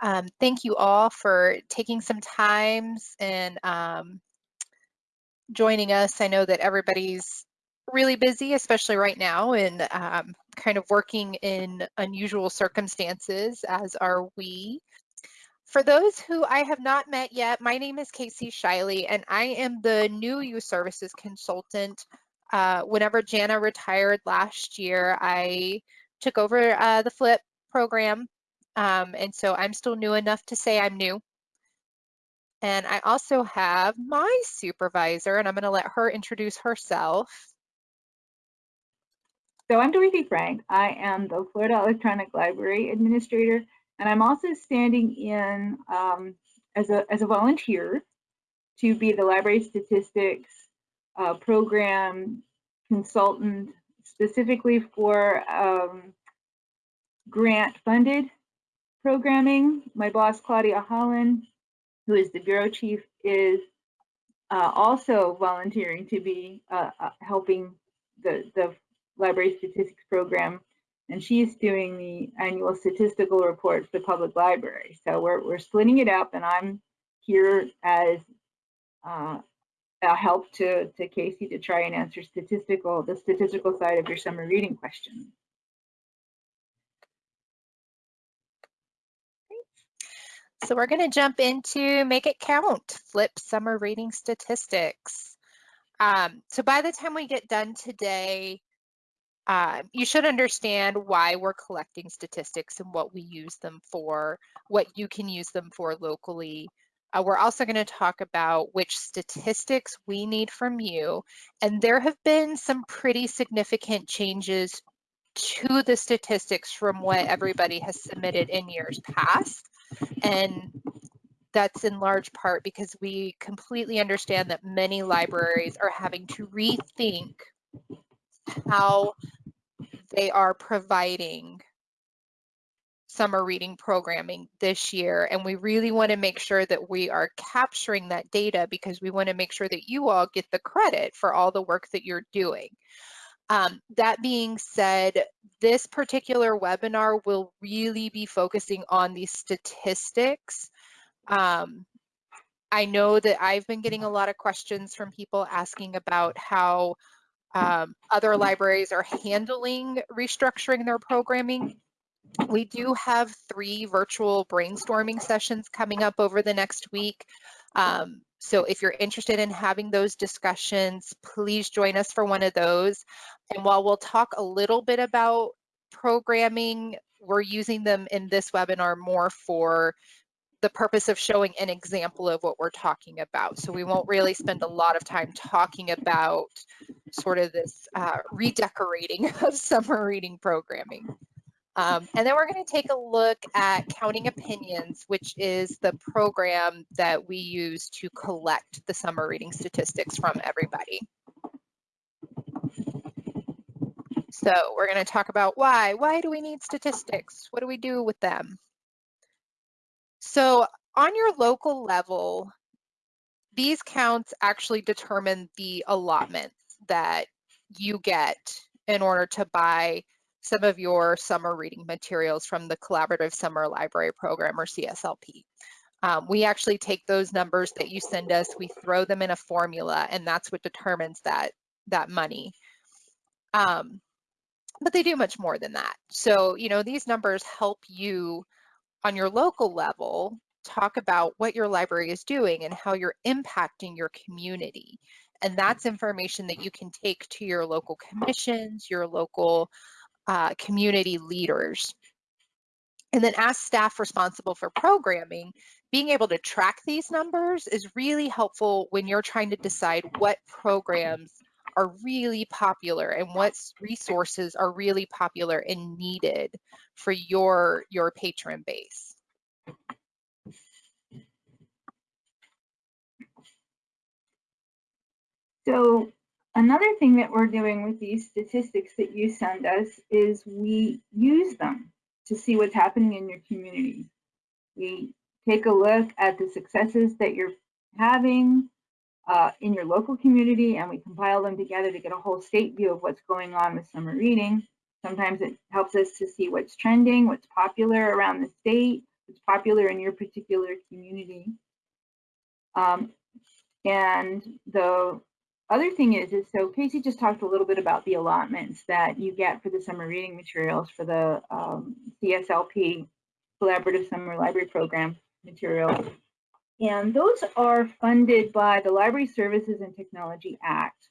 Um, thank you all for taking some times and um, joining us. I know that everybody's really busy, especially right now, and um, kind of working in unusual circumstances, as are we. For those who I have not met yet, my name is Casey Shiley, and I am the new youth services consultant. Uh, whenever Jana retired last year, I took over uh, the FLYP program, um, and so I'm still new enough to say I'm new. And I also have my supervisor, and I'm going to let her introduce herself. So I'm Dorothy Frank. I am the Florida Electronic Library Administrator and I'm also standing in um, as, a, as a volunteer to be the library statistics uh, program consultant specifically for um, grant funded programming. My boss, Claudia Holland, who is the bureau chief, is uh, also volunteering to be uh, uh helping the, the library statistics program and she's doing the annual statistical report for the public library. So we're, we're splitting it up and I'm here as uh, a help to, to Casey to try and answer statistical, the statistical side of your summer reading question. So we're going to jump into Make It Count, FLYP Summer Reading Statistics. Um, so by the time we get done today, uh, you should understand why we're collecting statistics and what we use them for, what you can use them for locally. Uh, we're also going to talk about which statistics we need from you. And there have been some pretty significant changes to the statistics from what everybody has submitted in years past. And that's in large part because we completely understand that many libraries are having to rethink how they are providing summer reading programming this year. And we really want to make sure that we are capturing that data because we want to make sure that you all get the credit for all the work that you're doing. Um, that being said, this particular webinar will really be focusing on the statistics. Um, I know that I've been getting a lot of questions from people asking about how um, other libraries are handling restructuring their programming. We do have three virtual brainstorming sessions coming up over the next week. Um, so if you're interested in having those discussions, please join us for one of those. And while we'll talk a little bit about programming, we're using them in this webinar more for the purpose of showing an example of what we're talking about. So we won't really spend a lot of time talking about sort of this uh, redecorating of summer reading programming. Um, and then we're going to take a look at Counting Opinions, which is the program that we use to collect the summer reading statistics from everybody. So we're going to talk about why. Why do we need statistics? What do we do with them? So on your local level, these counts actually determine the allotments that you get in order to buy some of your summer reading materials from the Collaborative Summer Library Program or CSLP. Um, we actually take those numbers that you send us, we throw them in a formula, and that's what determines that, that money. Um, but they do much more than that. So, you know, these numbers help you on your local level talk about what your library is doing and how you're impacting your community. And that's information that you can take to your local commissions, your local uh, community leaders. And then as staff responsible for programming, being able to track these numbers is really helpful when you're trying to decide what programs are really popular and what resources are really popular and needed for your, your patron base. So another thing that we're doing with these statistics that you send us is we use them to see what's happening in your community. We take a look at the successes that you're having, uh, in your local community and we compile them together to get a whole state view of what's going on with summer reading. Sometimes it helps us to see what's trending, what's popular around the state, what's popular in your particular community. Um, and the other thing is, is so Casey just talked a little bit about the allotments that you get for the summer reading materials for the um, CSLP Collaborative Summer Library Program materials. And those are funded by the Library Services and Technology Act.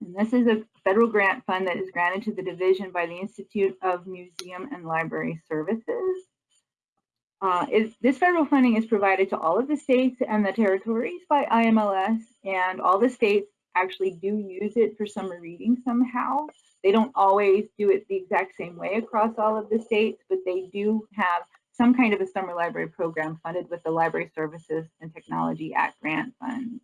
And this is a federal grant fund that is granted to the division by the Institute of Museum and Library Services. Uh, is, this federal funding is provided to all of the states and the territories by IMLS, and all the states actually do use it for summer reading somehow. They don't always do it the exact same way across all of the states, but they do have some kind of a summer library program funded with the Library Services and Technology Act grant funds.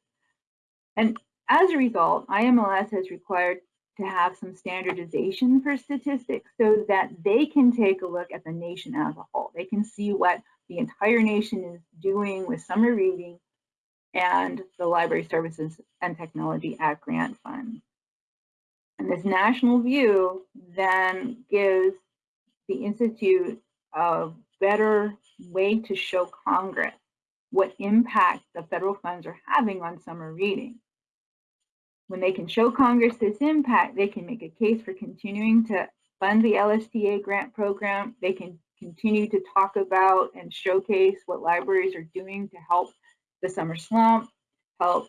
And as a result, IMLS has required to have some standardization for statistics so that they can take a look at the nation as a whole. They can see what the entire nation is doing with summer reading and the Library Services and Technology Act grant fund. And this national view then gives the Institute a better way to show Congress what impact the federal funds are having on summer reading. When they can show Congress this impact, they can make a case for continuing to fund the LSTA grant program. They can continue to talk about and showcase what libraries are doing to help the summer slump, help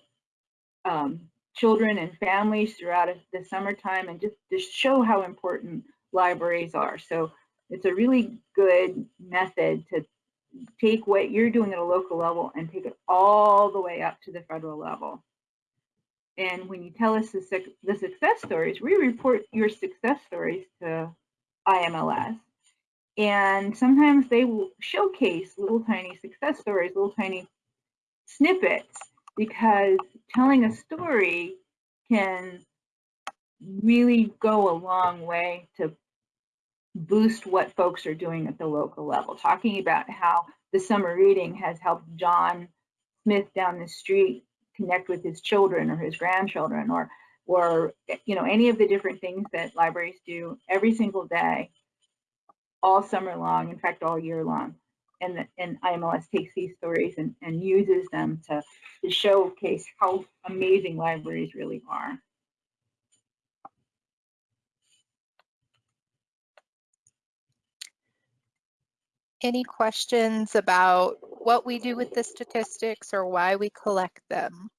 um, children and families throughout the summertime, and just to show how important libraries are. So it's a really good method to take what you're doing at a local level and take it all the way up to the federal level. And when you tell us the, the success stories, we report your success stories to IMLS. And sometimes they will showcase little tiny success stories, little tiny snippets, because telling a story can really go a long way to boost what folks are doing at the local level. Talking about how the summer reading has helped John Smith down the street connect with his children or his grandchildren or or you know any of the different things that libraries do every single day all summer long in fact all year long and the, and IMLS takes these stories and, and uses them to, to showcase how amazing libraries really are. Any questions about what we do with the statistics or why we collect them?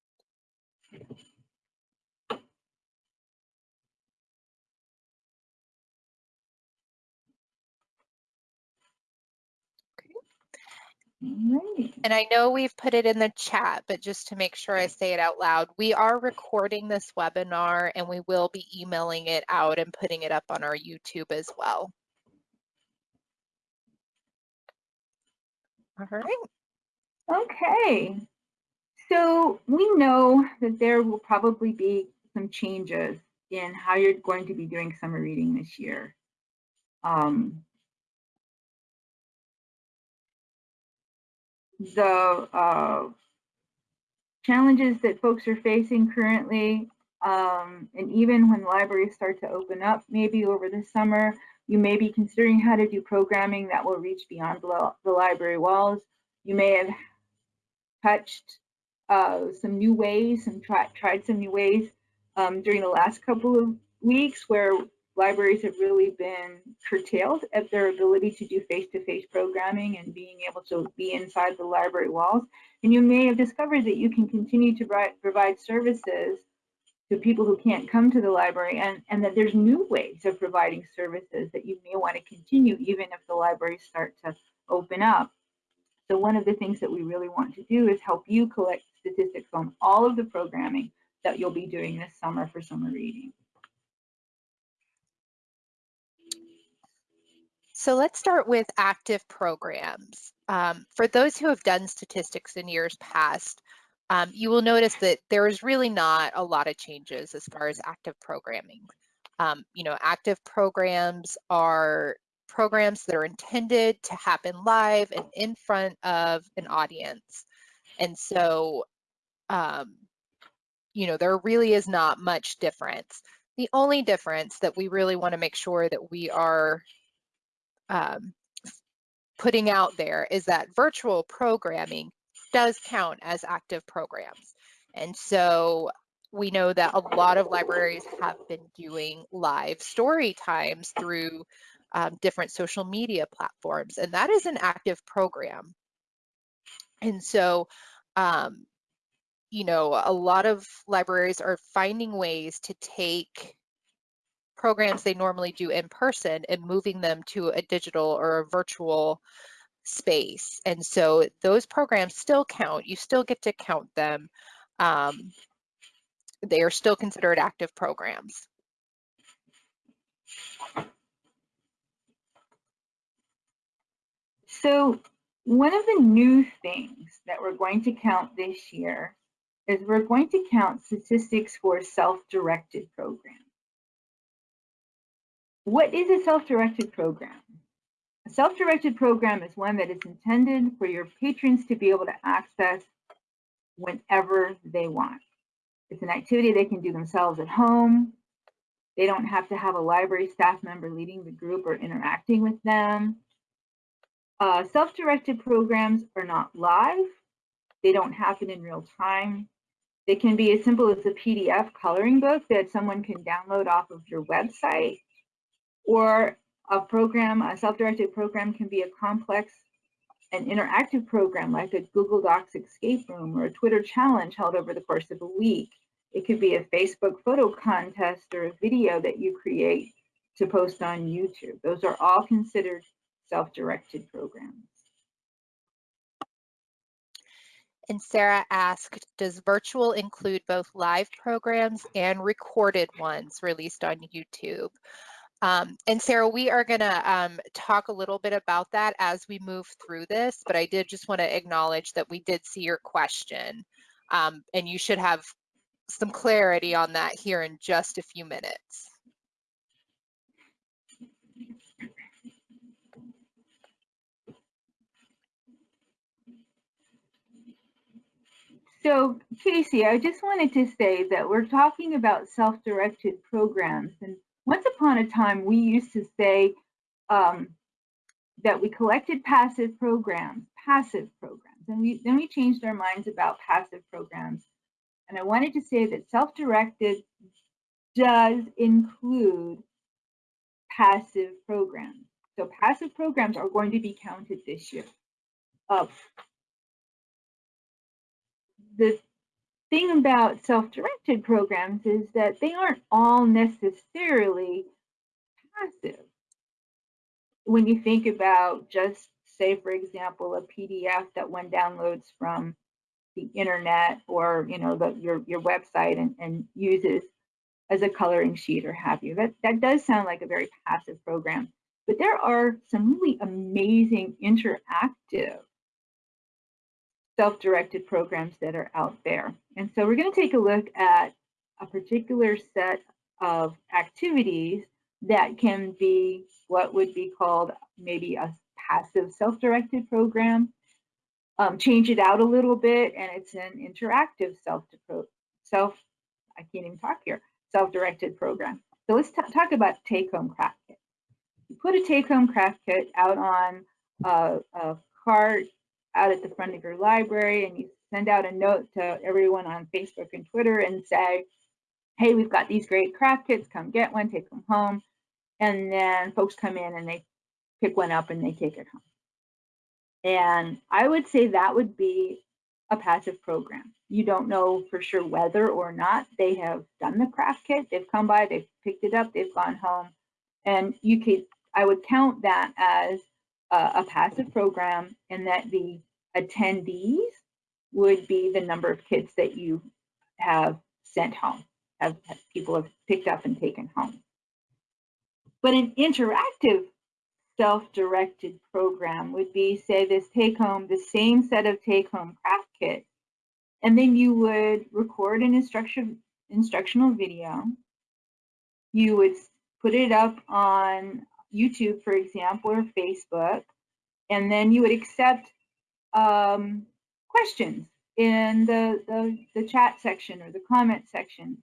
Right. And I know we've put it in the chat, but just to make sure I say it out loud, we are recording this webinar and we will be emailing it out and putting it up on our YouTube as well. All right. Okay. So we know that there will probably be some changes in how you're going to be doing summer reading this year. Um, the uh, challenges that folks are facing currently, um, and even when libraries start to open up, maybe over the summer, you may be considering how to do programming that will reach beyond the, library walls. You may have touched uh, some new ways and try, tried some new ways um, during the last couple of weeks where libraries have really been curtailed at their ability to do face-to-face -face programming and being able to be inside the library walls. And you may have discovered that you can continue to provide services to people who can't come to the library and, and that there's new ways of providing services that you may want to continue even if the libraries start to open up. So one of the things that we really want to do is help you collect statistics on all of the programming that you'll be doing this summer for summer reading. So let's start with active programs. Um, for those who have done statistics in years past, um, you will notice that there is really not a lot of changes as far as active programming. Um, you know, active programs are programs that are intended to happen live and in front of an audience. And so, um, you know, there really is not much difference. The only difference that we really want to make sure that we are um, putting out there is that virtual programming does count as active programs. And so we know that a lot of libraries have been doing live story times through um, different social media platforms, and that is an active program. And so, um, you know, a lot of libraries are finding ways to take programs they normally do in person and moving them to a digital or a virtual space. And so those programs still count. You still get to count them. Um, they are still considered active programs. So one of the new things that we're going to count this year is we're going to count statistics for self-directed programs. What is a self-directed program? A self-directed program is one that is intended for your patrons to be able to access whenever they want. It's an activity they can do themselves at home. They don't have to have a library staff member leading the group or interacting with them. Uh, Self-directed programs are not live. They don't happen in real time. They can be as simple as a PDF coloring book that someone can download off of your website. Or a program, a self-directed program can be a complex and interactive program like a Google Docs escape room or a Twitter challenge held over the course of a week. It could be a Facebook photo contest or a video that you create to post on YouTube. Those are all considered self-directed programs. And Sarah asked, does virtual include both live programs and recorded ones released on YouTube? Um, and Sarah, we are going to um, talk a little bit about that as we move through this, but I did just want to acknowledge that we did see your question, um, and you should have some clarity on that here in just a few minutes. So Casey, I just wanted to say that we're talking about self-directed programs. And once upon a time, we used to say um, that we collected passive programs, passive programs. And we then we changed our minds about passive programs. And I wanted to say that self-directed does include passive programs. So passive programs are going to be counted this year. Uh, the thing about self-directed programs is that they aren't all necessarily passive. When you think about just say, for example, a PDF that one downloads from the internet or you know the, your your website and, and uses as a coloring sheet or have you. That that does sound like a very passive program, but there are some really amazing interactive self-directed programs that are out there. And so we're going to take a look at a particular set of activities that can be what would be called maybe a passive self-directed program. Um, change it out a little bit and it's an interactive self self I can't even talk here self-directed program. So let's talk about take-home craft kit. You put a take-home craft kit out on a, a cart out at the front of your library and you send out a note to everyone on Facebook and Twitter and say, hey, we've got these great craft kits, come get one, take them home. And then folks come in and they pick one up and they take it home. And I would say that would be a passive program. You don't know for sure whether or not they have done the craft kit. They've come by, they've picked it up, they've gone home. And you could, I would count that as uh, a passive program and that the attendees would be the number of kids that you have sent home, have, have people have picked up and taken home. But an interactive self-directed program would be, say, this take-home, the same set of take-home craft kits, and then you would record an instruction instructional video. You would put it up on YouTube, for example, or Facebook, and then you would accept um, questions in the, the, the chat section or the comment section.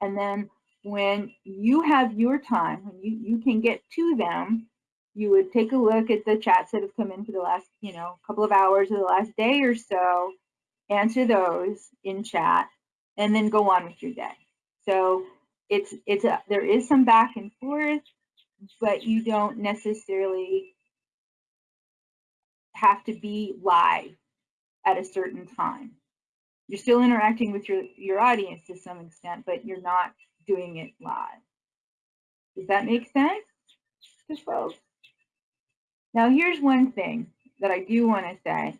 And then when you have your time, when you, you can get to them, you would take a look at the chats that have come in for the last, you know, couple of hours or the last day or so, answer those in chat, and then go on with your day. So it's it's a there is some back and forth, but you don't necessarily have to be live at a certain time. You're still interacting with your, your audience to some extent, but you're not doing it live. Does that make sense to folks? Now, here's one thing that I do want to say.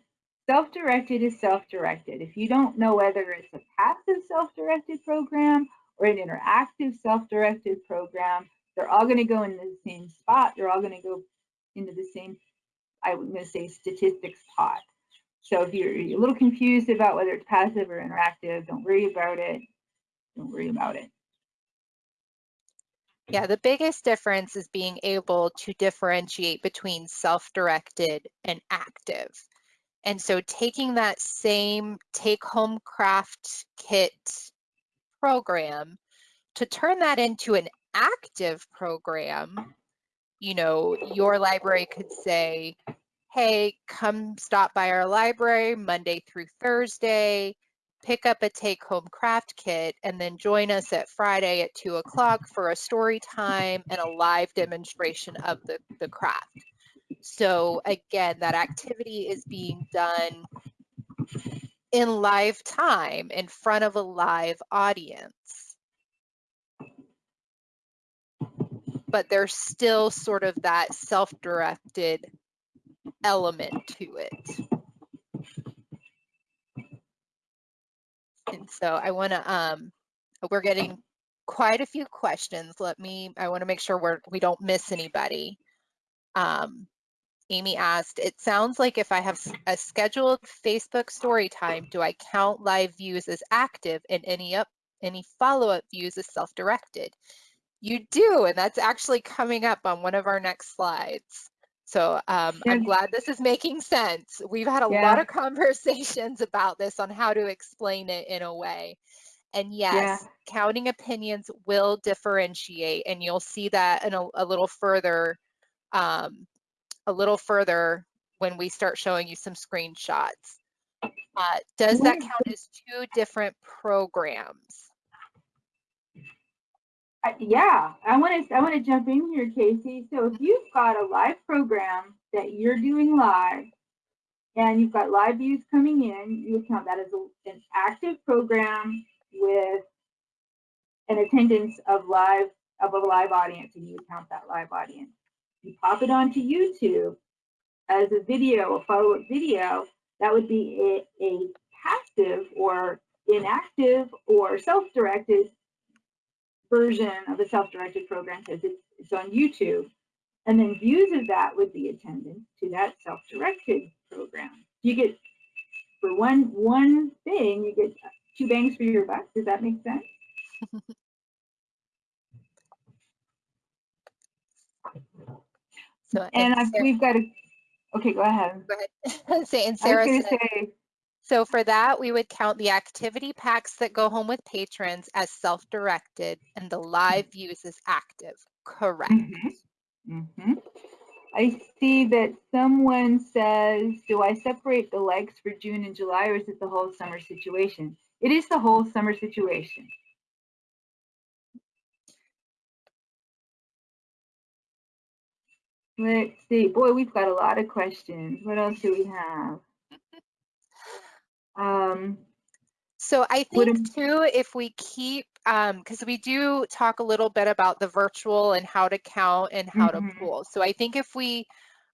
Self-directed is self-directed. If you don't know whether it's a passive self-directed program or an interactive self-directed program, they're all going to go in the same spot. They're all going to go into the same, I'm going to say, statistics pot. So if you're, you're a little confused about whether it's passive or interactive, don't worry about it. Don't worry about it. Yeah, the biggest difference is being able to differentiate between self-directed and active. And so taking that same take-home craft kit program to turn that into an active program, you know, your library could say, hey, come stop by our library Monday through Thursday, pick up a take home craft kit, and then join us at Friday at two o'clock for a story time and a live demonstration of the, the craft. So again, that activity is being done in live time in front of a live audience. But there's still sort of that self-directed element to it. And so I want to, um, we're getting quite a few questions. Let me, I want to make sure we're, we don't miss anybody. Um, Amy asked, it sounds like if I have a scheduled Facebook story time, do I count live views as active and any up any follow-up views as self-directed? You do, and that's actually coming up on one of our next slides. So um, I'm glad this is making sense. We've had a yeah. lot of conversations about this on how to explain it in a way. And yes, yeah. counting opinions will differentiate, and you'll see that in a, a little further, um, a little further when we start showing you some screenshots. Uh, does that count as two different programs? Yeah, I want to I want to jump in here, Casey. So if you've got a live program that you're doing live, and you've got live views coming in, you count that as a, an active program with an attendance of live of a live audience, and you count that live audience. You pop it onto YouTube as a video, a follow-up video. That would be a, a passive or inactive or self-directed version of the self-directed program because it's, it's on YouTube. And then views of that would be attendance to that self-directed program. You get, for one, one thing, you get two bangs for your buck. Does that make sense? so, and, and we've got a, okay, go ahead. Go ahead. Say, and Sarah I was going to say, so for that, we would count the activity packs that go home with patrons as self-directed and the live views as active. Correct. Mm -hmm. Mm -hmm. I see that someone says, do I separate the legs for June and July or is it the whole summer situation? It is the whole summer situation. Let's see. Boy, we've got a lot of questions. What else do we have? Um, so I think too, if we keep, because um, we do talk a little bit about the virtual and how to count and how mm -hmm. to mm-hmm. pool. So I think if we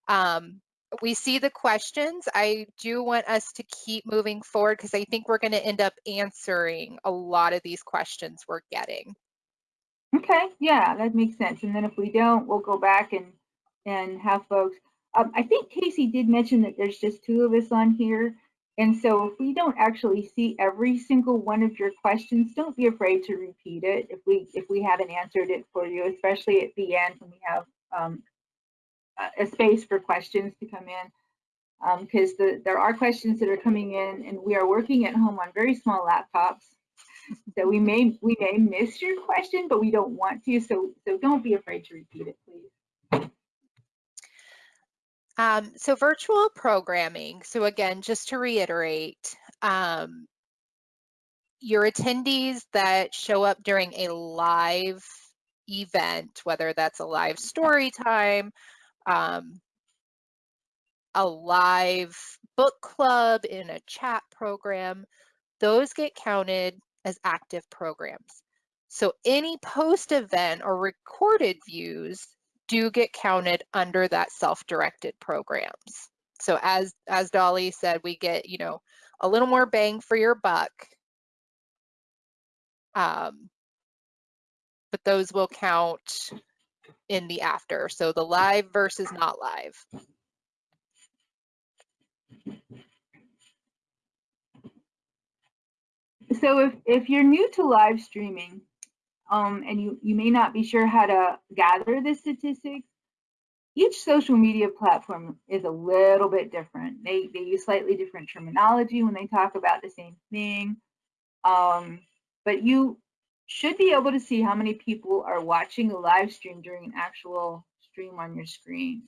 um, we see the questions, I do want us to keep moving forward because I think we're going to end up answering a lot of these questions we're getting. Okay, yeah, that makes sense. And then if we don't, we'll go back and and have folks. Um, I think Casey did mention that there's just two of us on here. And so if we don't actually see every single one of your questions, don't be afraid to repeat it if we if we haven't answered it for you, especially at the end when we have um, a space for questions to come in. Because um, the, there are questions that are coming in and we are working at home on very small laptops. So we may we may miss your question, but we don't want to. So so don't be afraid to repeat it, please. Um, so virtual programming. So again, just to reiterate, um, your attendees that show up during a live event, whether that's a live story time, um, a live book club in a chat program, those get counted as active programs. So any post event or recorded views do get counted under that self-directed programs. So as as Dolly said, we get, you know, a little more bang for your buck. Um, but those will count in the after. So the live versus not live. So if, if you're new to live streaming, um, and you, you may not be sure how to gather the statistics, each social media platform is a little bit different. They, they use slightly different terminology when they talk about the same thing. Um, but you should be able to see how many people are watching a live stream during an actual stream on your screen.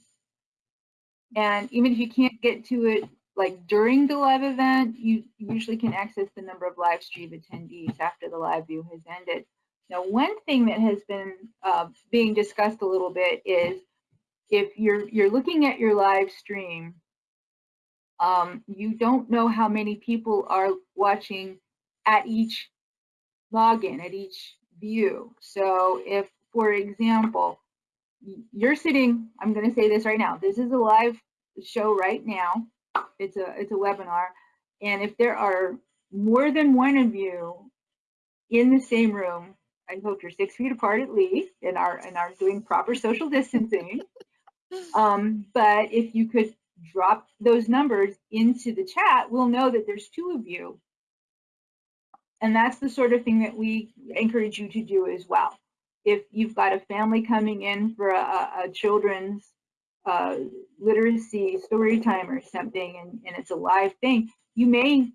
And even if you can't get to it like during the live event, you usually can access the number of live stream attendees after the live view has ended. Now, one thing that has been uh, being discussed a little bit is if you're you're looking at your live stream, um, you don't know how many people are watching at each login, at each view. So if, for example, you're sitting, I'm going to say this right now, this is a live show right now. It's a it's a webinar, and if there are more than one of you in the same room, I hope you're six feet apart at least and are and are doing proper social distancing. Um, but if you could drop those numbers into the chat, we'll know that there's two of you. And that's the sort of thing that we encourage you to do as well. If you've got a family coming in for a, a children's uh, literacy story time or something, and, and it's a live thing, you may,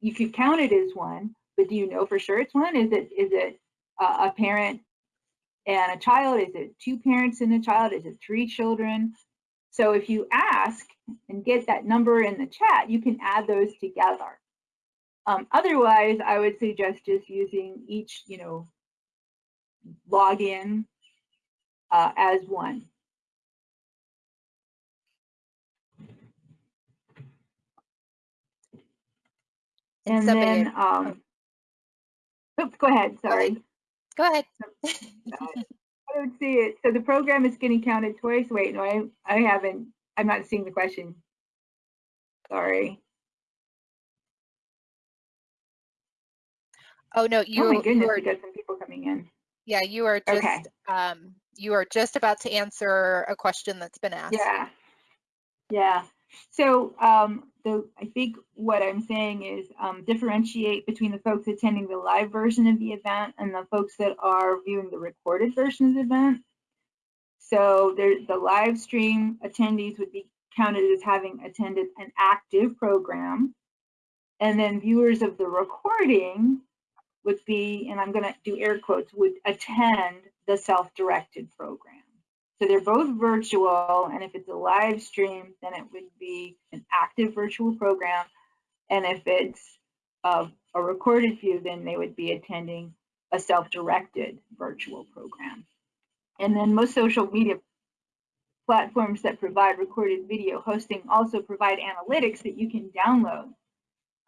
you could count it as one, but do you know for sure it's one? Is it is it a parent and a child? Is it two parents and a child? Is it three children? So if you ask and get that number in the chat, you can add those together. Um, otherwise, I would suggest just using each, you know, login uh, as one. And then, um, oops, go ahead, sorry. Go ahead. I don't see it. So the program is getting counted twice. Wait, no, I, I haven't, I'm not seeing the question. Sorry. Oh, no, you, oh my goodness, are, we got some people coming in. Yeah, you are just, okay. um, you are just about to answer a question that's been asked. Yeah. Yeah. So um, the, I think what I'm saying is um, differentiate between the folks attending the live version of the event and the folks that are viewing the recorded version of the event. So there, the live stream attendees would be counted as having attended an active program. And then viewers of the recording would be, and I'm going to do air quotes, would attend the self-directed program. So they're both virtual, and if it's a live stream, then it would be an active virtual program. And if it's a, a recorded view, then they would be attending a self-directed virtual program. And then most social media platforms that provide recorded video hosting also provide analytics that you can download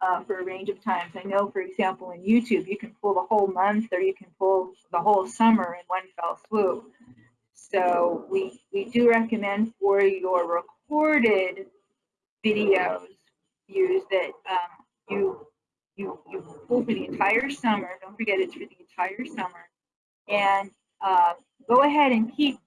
uh, for a range of times. I know, for example, in YouTube, you can pull the whole month or you can pull the whole summer in one fell swoop. So we, we do recommend for your recorded videos views that um, you, you, you pull for the entire summer. Don't forget it's for the entire summer. And uh, go ahead and keep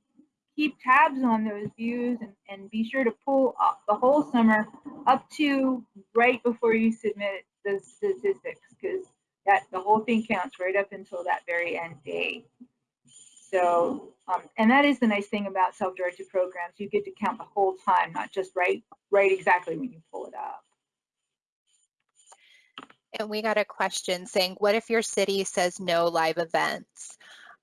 keep tabs on those views and, and be sure to pull the whole summer up to right before you submit the statistics because that the whole thing counts right up until that very end date. So, um, and that is the nice thing about self-directed programs. You get to count the whole time, not just right, right exactly when you pull it up. And we got a question saying, what if your city says no live events?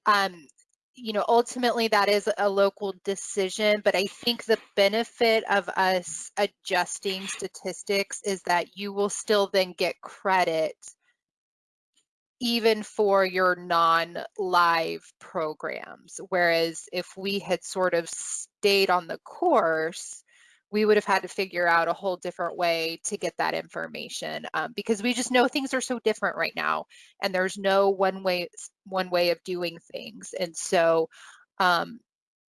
Um, you know, ultimately that is a local decision, but I think the benefit of us adjusting statistics is that you will still then get credit even for your non-live programs. Whereas if we had sort of stayed on the course, we would have had to figure out a whole different way to get that information um, because we just know things are so different right now and there's no one way one way of doing things and so um,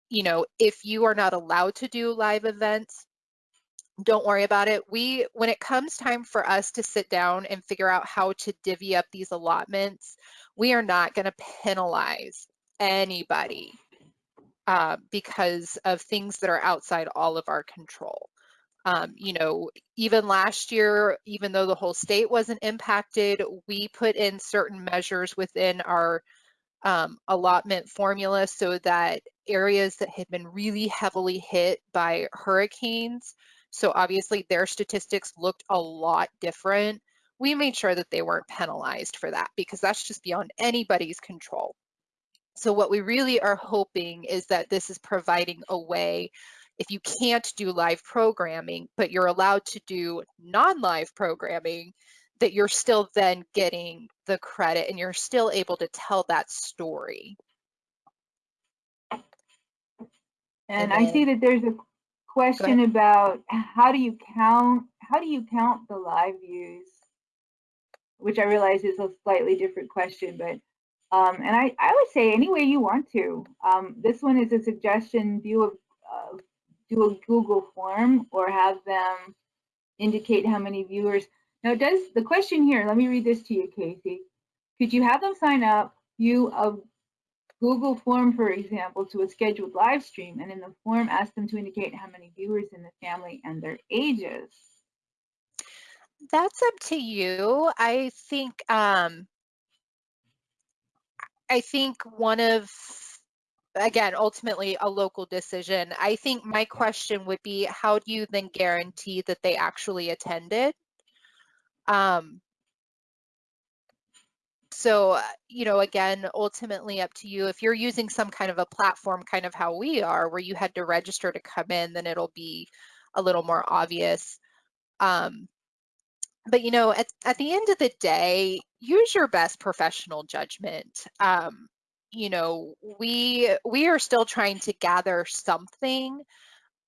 you know if you are not allowed to do live events don't worry about it we when it comes time for us to sit down and figure out how to divvy up these allotments we are not going to penalize anybody uh, because of things that are outside all of our control. Um, you know, even last year, even though the whole state wasn't impacted, we put in certain measures within our um, allotment formula so that areas that had been really heavily hit by hurricanes, so obviously their statistics looked a lot different, we made sure that they weren't penalized for that because that's just beyond anybody's control. So what we really are hoping is that this is providing a way if you can't do live programming, but you're allowed to do non-live programming, that you're still then getting the credit and you're still able to tell that story. And, and I see that there's a question about how do you count how do you count the live views? Which I realize is a slightly different question, but um, and I, I would say any way you want to. Um, this one is a suggestion, do a, uh, do a Google form or have them indicate how many viewers. Now does the question here, let me read this to you, Casey. Could you have them sign up, view a Google form, for example, to a scheduled live stream, and in the form ask them to indicate how many viewers in the family and their ages? That's up to you. I think um, I think one of again ultimately a local decision i think my question would be how do you then guarantee that they actually attended um so uh, you know again ultimately up to you if you're using some kind of a platform kind of how we are where you had to register to come in then it'll be a little more obvious um but you know, at, at the end of the day, use your best professional judgment. Um, you know, we we are still trying to gather something,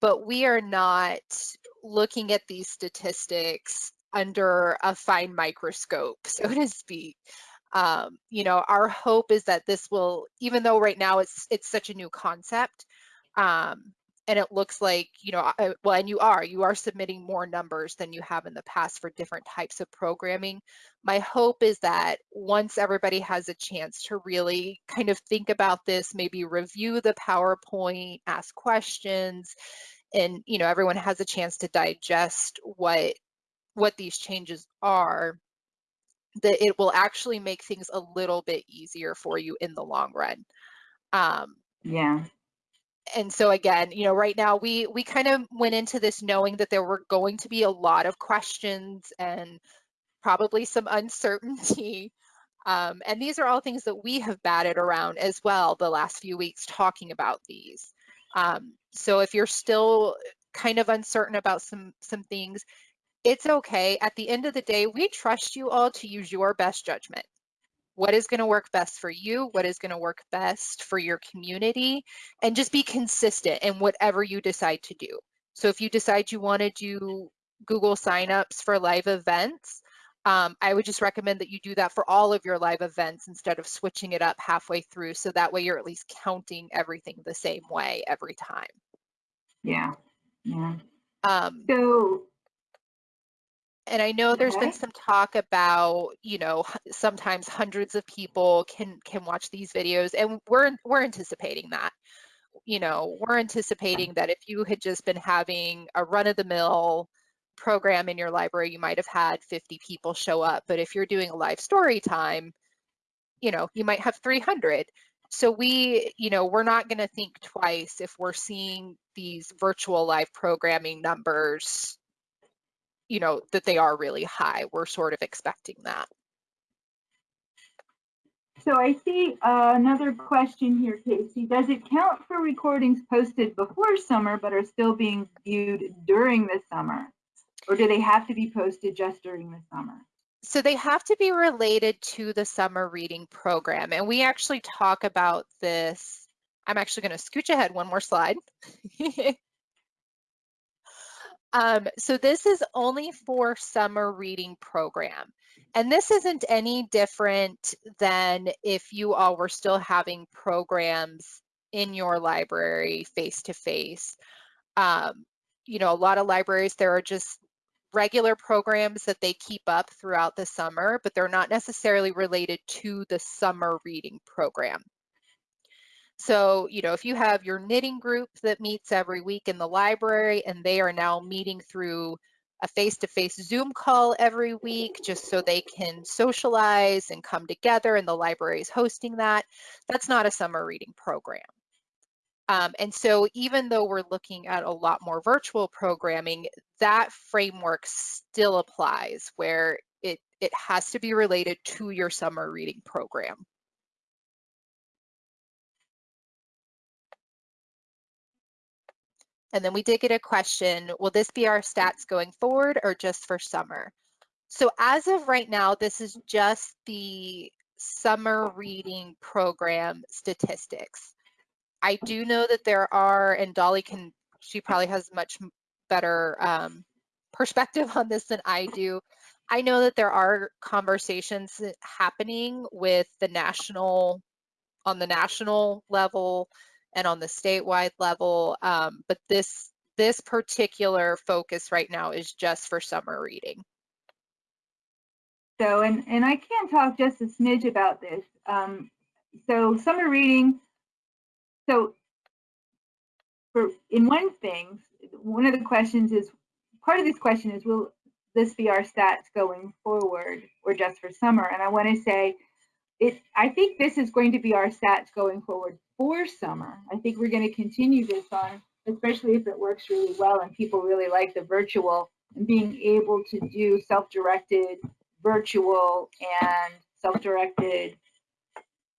but we are not looking at these statistics under a fine microscope, so to speak. Um, you know, our hope is that this will, even though right now it's it's such a new concept, um, and it looks like you know well and you are you are submitting more numbers than you have in the past for different types of programming. My hope is that once everybody has a chance to really kind of think about this maybe review the powerpoint ask questions and you know everyone has a chance to digest what what these changes are that it will actually make things a little bit easier for you in the long run um, yeah and so again, you know, right now we we kind of went into this knowing that there were going to be a lot of questions and probably some uncertainty. Um, and these are all things that we have batted around as well the last few weeks talking about these. Um, so if you're still kind of uncertain about some some things, it's okay. At the end of the day, we trust you all to use your best judgment what is going to work best for you, what is going to work best for your community, and just be consistent in whatever you decide to do. So if you decide you want to do Google signups for live events, um, I would just recommend that you do that for all of your live events instead of switching it up halfway through. So that way you're at least counting everything the same way every time. Yeah. Yeah. Um, so and I know there's okay. been some talk about, you know, sometimes hundreds of people can can watch these videos, and we're we're anticipating that. You know, we're anticipating that if you had just been having a run-of-the-mill program in your library, you might have had 50 people show up. But if you're doing a live story time, you know, you might have 300. So we, you know, we're not going to think twice if we're seeing these virtual live programming numbers you know, that they are really high. We're sort of expecting that. So I see uh, another question here, Casey. Does it count for recordings posted before summer but are still being viewed during the summer? Or do they have to be posted just during the summer? So they have to be related to the summer reading program. And we actually talk about this. I'm actually going to scooch ahead one more slide. um, so this is only for summer reading program. And this isn't any different than if you all were still having programs in your library face to face. Um, you know, a lot of libraries, there are just regular programs that they keep up throughout the summer, but they're not necessarily related to the summer reading program. So, you know, if you have your knitting group that meets every week in the library and they are now meeting through a face-to-face -face Zoom call every week just so they can socialize and come together and the library is hosting that, that's not a summer reading program. Um, and so even though we're looking at a lot more virtual programming, that framework still applies where it, it has to be related to your summer reading program. And then we did get a question, will this be our stats going forward or just for summer? So as of right now, this is just the summer reading program statistics. I do know that there are, and Dolly can, she probably has much better um, perspective on this than I do. I know that there are conversations happening with the national, on the national level and on the statewide level, um, but this this particular focus right now is just for summer reading. So, and, and I can talk just a smidge about this. Um, so summer reading so for in one thing, one of the questions is part of this question is will this be our stats going forward or just for summer? And I want to say it I think this is going to be our stats going forward for summer. I think we're going to continue this on, especially if it works really well and people really like the virtual and being able to do self-directed virtual and self-directed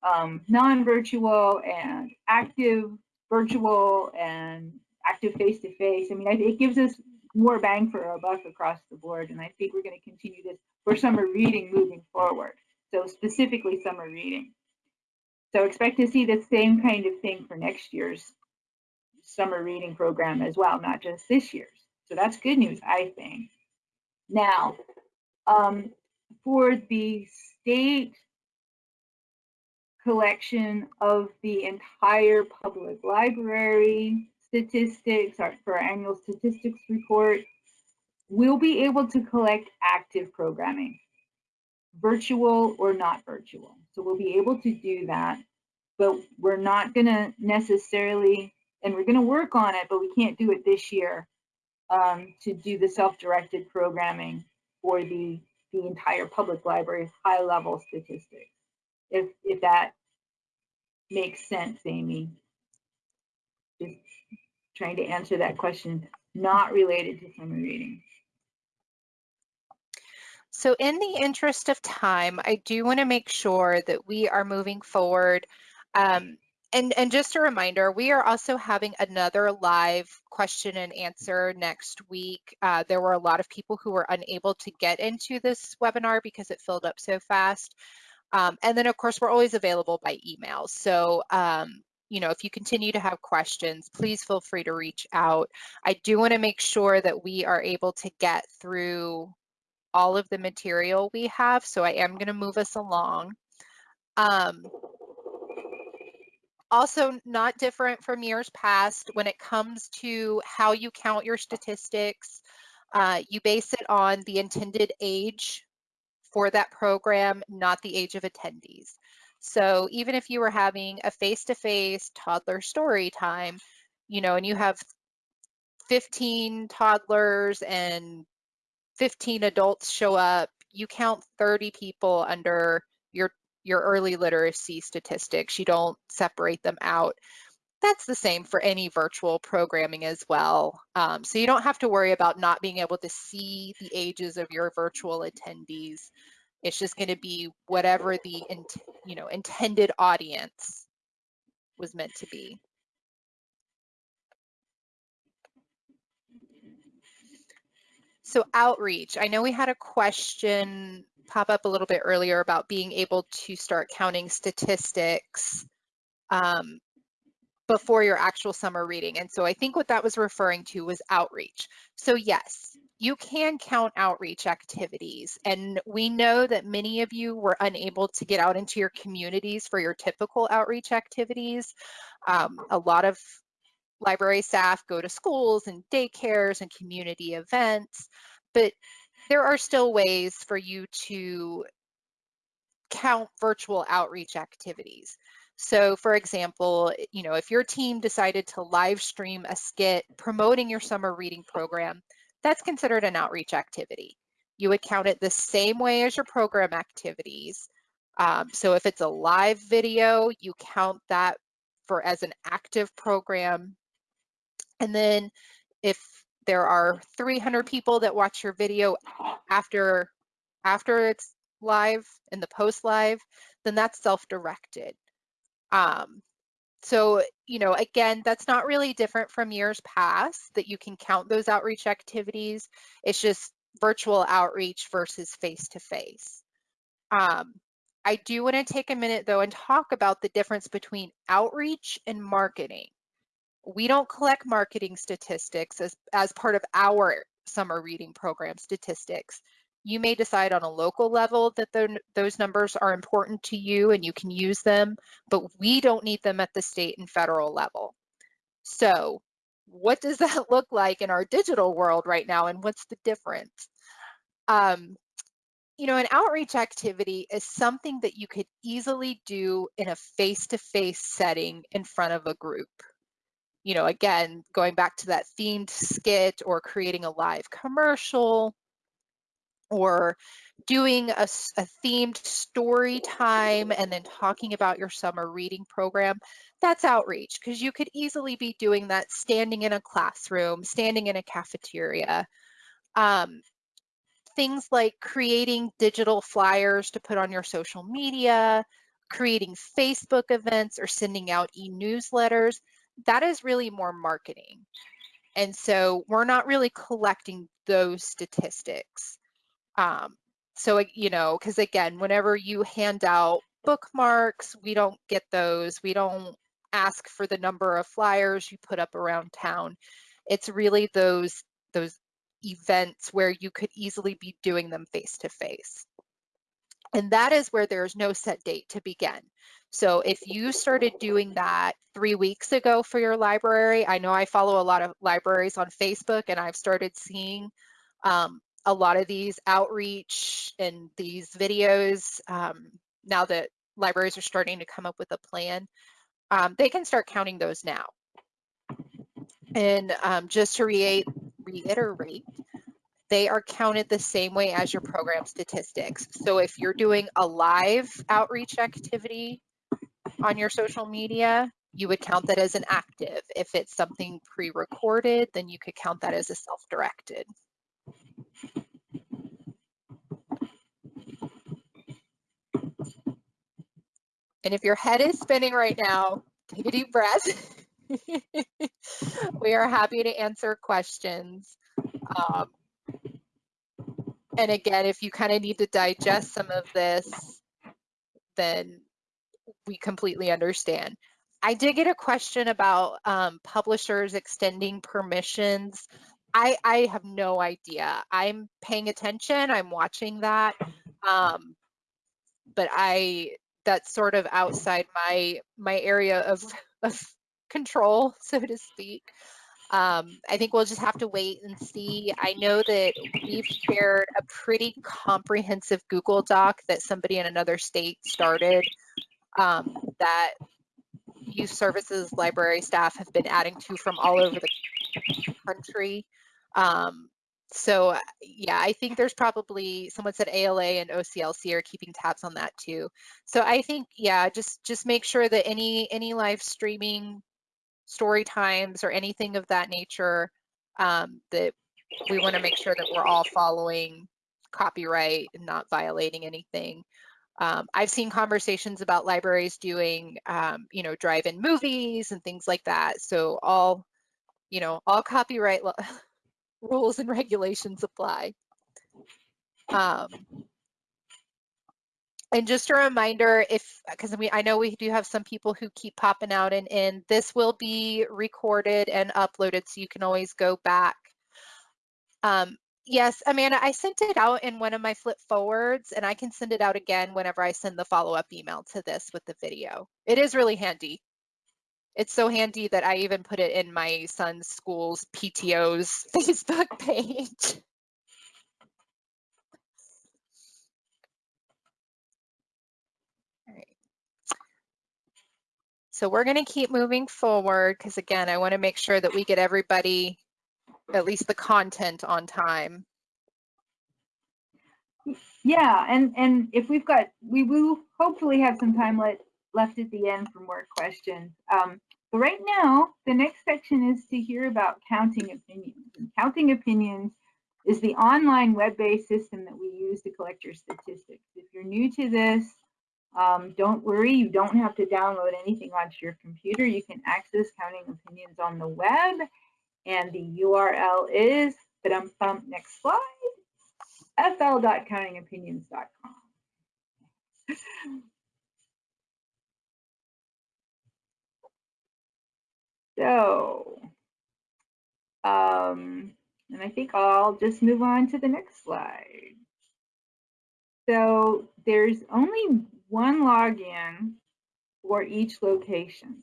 um, non-virtual and active virtual and active face-to-face. -face. I mean, it gives us more bang for our buck across the board. And I think we're going to continue this for summer reading moving forward. So specifically summer reading. So expect to see the same kind of thing for next year's summer reading program as well, not just this year's. So that's good news, I think. Now, um, for the state collection of the entire public library statistics or for our annual statistics report, we'll be able to collect active programming, virtual or not virtual. So we'll be able to do that, but we're not gonna necessarily, and we're gonna work on it, but we can't do it this year um, to do the self-directed programming for the, the entire public library high level statistics if if that makes sense, Amy. Just trying to answer that question, not related to summer reading. So in the interest of time, I do want to make sure that we are moving forward. Um, and, and just a reminder, we are also having another live question and answer next week. Uh, there were a lot of people who were unable to get into this webinar because it filled up so fast. Um, and then of course, we're always available by email. So, um, you know, if you continue to have questions, please feel free to reach out. I do wanna make sure that we are able to get through all of the material we have. So I am gonna move us along. Um, also not different from years past when it comes to how you count your statistics. Uh, you base it on the intended age for that program, not the age of attendees. So even if you were having a face-to-face -face toddler story time, you know, and you have 15 toddlers and 15 adults show up, you count 30 people under your your early literacy statistics. You don't separate them out. That's the same for any virtual programming as well. Um, so you don't have to worry about not being able to see the ages of your virtual attendees It's just going to be whatever the you know intended audience was meant to be. So outreach, I know we had a question pop up a little bit earlier about being able to start counting statistics um, before your actual summer reading. And so I think what that was referring to was outreach. So yes, you can count outreach activities. And we know that many of you were unable to get out into your communities for your typical outreach activities. Um, a lot of library staff go to schools and daycares and community events, but there are still ways for you to count virtual outreach activities. So for example, you know, if your team decided to live stream a skit promoting your summer reading program, that's considered an outreach activity. You would count it the same way as your program activities. Um, so if it's a live video, you count that for as an active program. And then if there are 300 people that watch your video after after it's live and the post live, then that's self-directed. Um, so, you know, again, that's not really different from years past that you can count those outreach activities. It's just virtual outreach versus face-to-face. Um, I do want to take a minute though and talk about the difference between outreach and marketing. We don't collect marketing statistics as, as part of our summer reading program statistics. You may decide on a local level that those numbers are important to you and you can use them, but we don't need them at the state and federal level. So what does that look like in our digital world right now and what's the difference? Um, you know, an outreach activity is something that you could easily do in a face-to-face -face setting in front of a group. You know, again, going back to that themed skit or creating a live commercial, or doing a, a, themed story time and then talking about your summer reading program, that's outreach because you could easily be doing that standing in a classroom, standing in a cafeteria. Um, things like creating digital flyers to put on your social media, creating Facebook events or sending out e-newsletters, that is really more marketing. And so we're not really collecting those statistics. Um, so, you know, because again, whenever you hand out bookmarks, we don't get those. We don't ask for the number of flyers you put up around town. It's really those those events where you could easily be doing them face to face. And that is where there's no set date to begin. So if you started doing that three weeks ago for your library, I know I follow a lot of libraries on Facebook and I've started seeing um, a lot of these outreach and these videos, um, now that libraries are starting to come up with a plan, um, they can start counting those now. And um, just to re reiterate, they are counted the same way as your program statistics. So if you're doing a live outreach activity on your social media, you would count that as an active. If it's something pre-recorded, then you could count that as a self-directed. And if your head is spinning right now, take a deep breath. we are happy to answer questions. Um, and again, if you kind of need to digest some of this, then we completely understand. I did get a question about um, publishers extending permissions. I, I have no idea. I'm paying attention. I'm watching that. Um, but I that's sort of outside my my area of, of control, so to speak. Um, I think we'll just have to wait and see. I know that we've shared a pretty comprehensive Google Doc that somebody in another state started um, that youth services library staff have been adding to from all over the country. Um, so uh, yeah, I think there's probably someone said ALA and OCLC are keeping tabs on that too. So I think yeah, just just make sure that any any live streaming story times or anything of that nature um, that we want to make sure that we're all following copyright and not violating anything. Um, I've seen conversations about libraries doing, um, you know, drive-in movies and things like that. So all, you know, all copyright rules and regulations apply. Um, and just a reminder, if because we I know we do have some people who keep popping out and in, this will be recorded and uploaded, so you can always go back. Um, yes, Amanda, I sent it out in one of my FLYP forwards, and I can send it out again whenever I send the follow-up email to this with the video. It is really handy. It's so handy that I even put it in my son's school's PTO's Facebook page. So we're going to keep moving forward because again, I want to make sure that we get everybody, at least the content on time. Yeah, and and if we've got, we will hopefully have some time let, left at the end for more questions. Um, but right now, the next section is to hear about counting opinions. And counting opinions is the online web-based system that we use to collect your statistics. If you're new to this, um, don't worry, you don't have to download anything onto your computer. You can access Counting Opinions on the web, and the URL is, but um, um, next slide, fl.countingopinions.com. so, um, and I think I'll just move on to the next slide. So there's only one login for each location.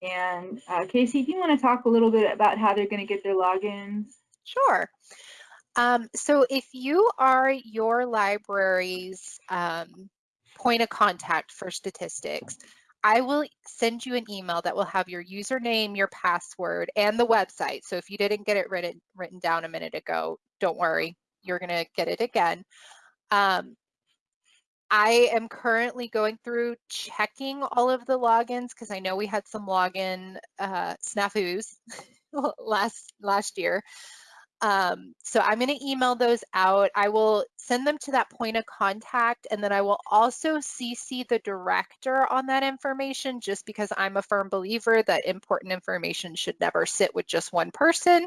And uh, Casey, do you want to talk a little bit about how they're going to get their logins? Sure. Um, so if you are your library's um, point of contact for statistics, I will send you an email that will have your username, your password, and the website. So if you didn't get it written, written down a minute ago, don't worry, you're going to get it again. Um, I am currently going through checking all of the logins because I know we had some login uh, snafus last last year. Um, so I'm going to email those out. I will send them to that point of contact, and then I will also CC the director on that information just because I'm a firm believer that important information should never sit with just one person.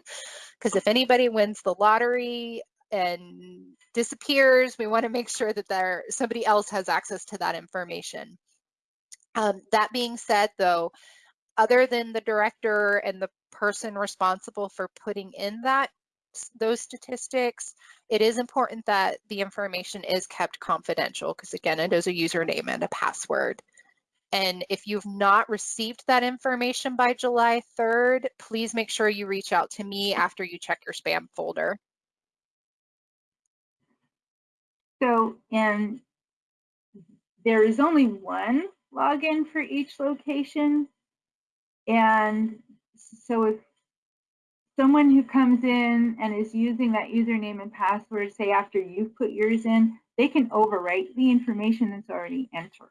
Because if anybody wins the lottery, and disappears, we want to make sure that there somebody else has access to that information. Um, that being said, though, other than the director and the person responsible for putting in that those statistics, it is important that the information is kept confidential because again, it is a username and a password. And if you've not received that information by July 3rd, please make sure you reach out to me after you check your spam folder. So, and there is only one login for each location. And so if someone who comes in and is using that username and password, say after you've put yours in, they can overwrite the information that's already entered.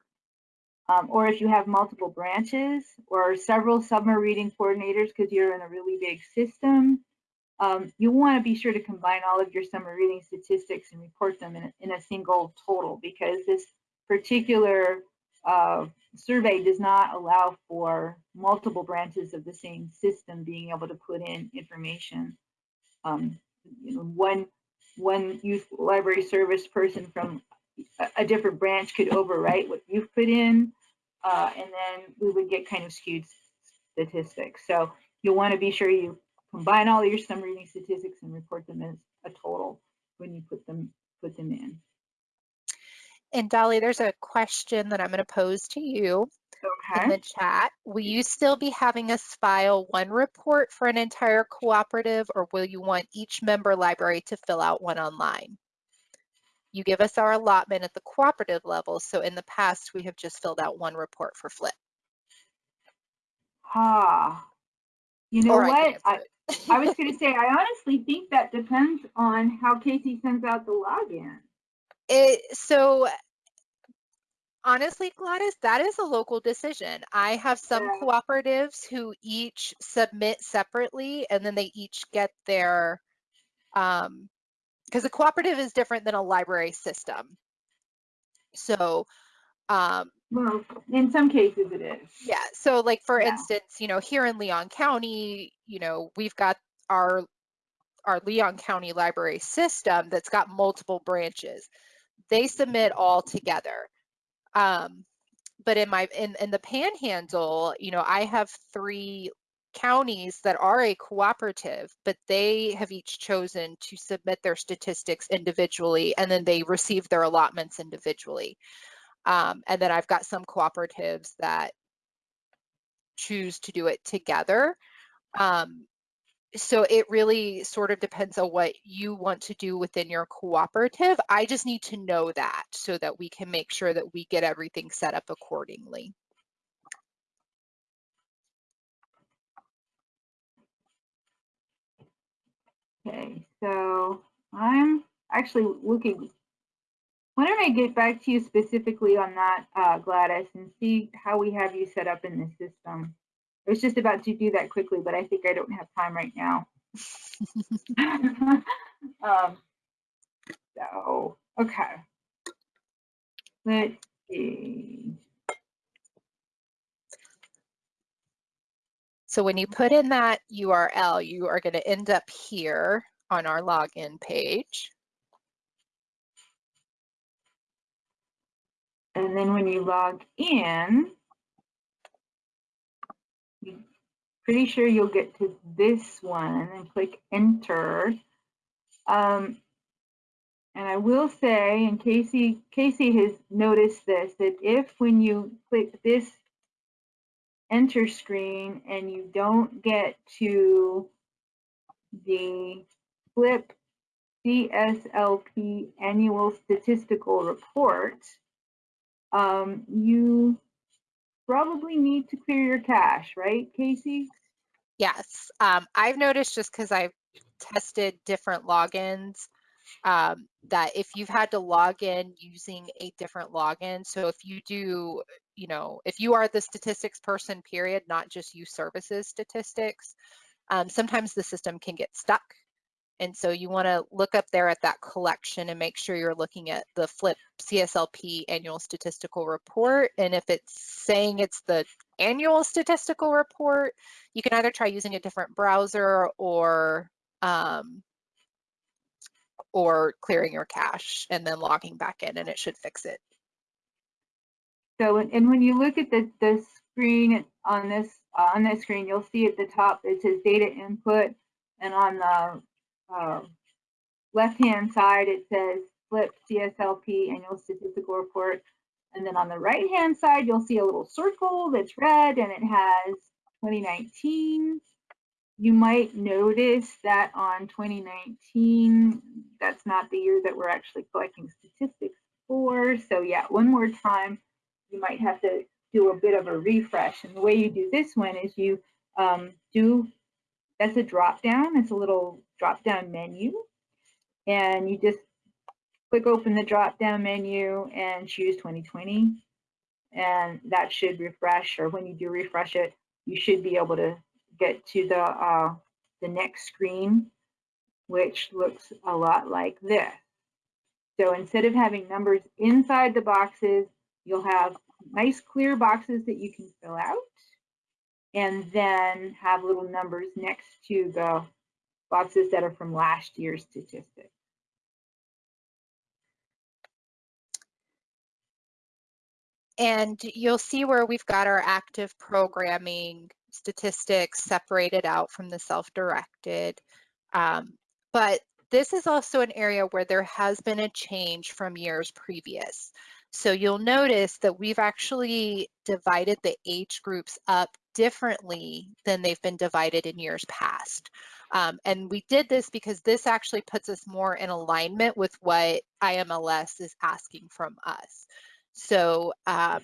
Um, or if you have multiple branches or several summer reading coordinators because you're in a really big system, um, you want to be sure to combine all of your summer reading statistics and report them in a, in a single total because this particular uh, survey does not allow for multiple branches of the same system being able to put in information. Um, you know, one one youth library service person from a, a different branch could overwrite what you've put in, uh, and then we would get kind of skewed statistics. So you'll want to be sure you combine all your summer reading statistics and report them as a total when you put them put them in. And Dolly, there's a question that I'm going to pose to you okay. in the chat. Will you still be having us file one report for an entire cooperative or will you want each member library to fill out one online? You give us our allotment at the cooperative level. So in the past, we have just filled out one report for FLYP. Ah, you know or what? I, I was going to say, I honestly think that depends on how Casey sends out the login. It, so honestly, Gladys, that is a local decision. I have some yeah. cooperatives who each submit separately and then they each get their um, because a cooperative is different than a library system. So um, Well, in some cases it is. yeah, so like for Yeah. instance, you know, here in Leon County, you know, we've got our our Leon County library system that's got multiple branches. They submit all together. Um, but in my in, in the panhandle, you know, I have three counties that are a cooperative, but they have each chosen to submit their statistics individually and then they receive their allotments individually. Um, and then I've got some cooperatives that choose to do it together. Um, so it really sort of depends on what you want to do within your cooperative. I just need to know that so that we can make sure that we get everything set up accordingly. Okay, so I'm actually looking. Why don't I get back to you specifically on that, uh, Gladys, and see how we have you set up in the system. I was just about to do that quickly, but I think I don't have time right now. um, so, okay. Let's see. So when you put in that URL, you are going to end up here on our login page. And then when you log in, pretty sure you'll get to this one and click enter. Um, and I will say, and Casey, Casey has noticed this, that if when you click this enter screen and you don't get to the FLYP CSLP annual statistical report, um, you probably need to clear your cache, right, Casey? Yes, um, I've noticed just because I've tested different logins um, that if you've had to log in using a different login, so if you do, you know, if you are the statistics person, period, not just you services statistics, um, sometimes the system can get stuck. And so you want to look up there at that collection and make sure you're looking at the FLYP CSLP annual statistical report. And if it's saying it's the annual statistical report, you can either try using a different browser or um, or clearing your cache and then logging back in and it should fix it. So, and- when you look at the, the screen on this, on this screen, you'll see at the top, it says data input. And on the uh, left-hand side, it says FLYP CSLP annual statistical report. And then on the right-hand side, you'll see a little circle that's red and it has 2019. You might notice that on 2019, that's not the year that we're actually collecting statistics for. So yeah, one more time, you might have to do a bit of a refresh. And the way you do this one is you um, do, that's a drop down, it's a little drop down menu. And you just click open the drop down menu and choose 2020. And that should refresh, or when you do refresh it, you should be able to get to the, uh, the next screen, which looks a lot like this. So instead of having numbers inside the boxes, you'll have nice clear boxes that you can fill out and then have little numbers next to the boxes that are from last year's statistics. And you'll see where we've got our active programming statistics separated out from the self-directed. Um, but this is also an area where there has been a change from years previous. So you'll notice that we've actually divided the age groups up differently than they've been divided in years past. Um, and we did this because this actually puts us more in alignment with what IMLS is asking from us. So um,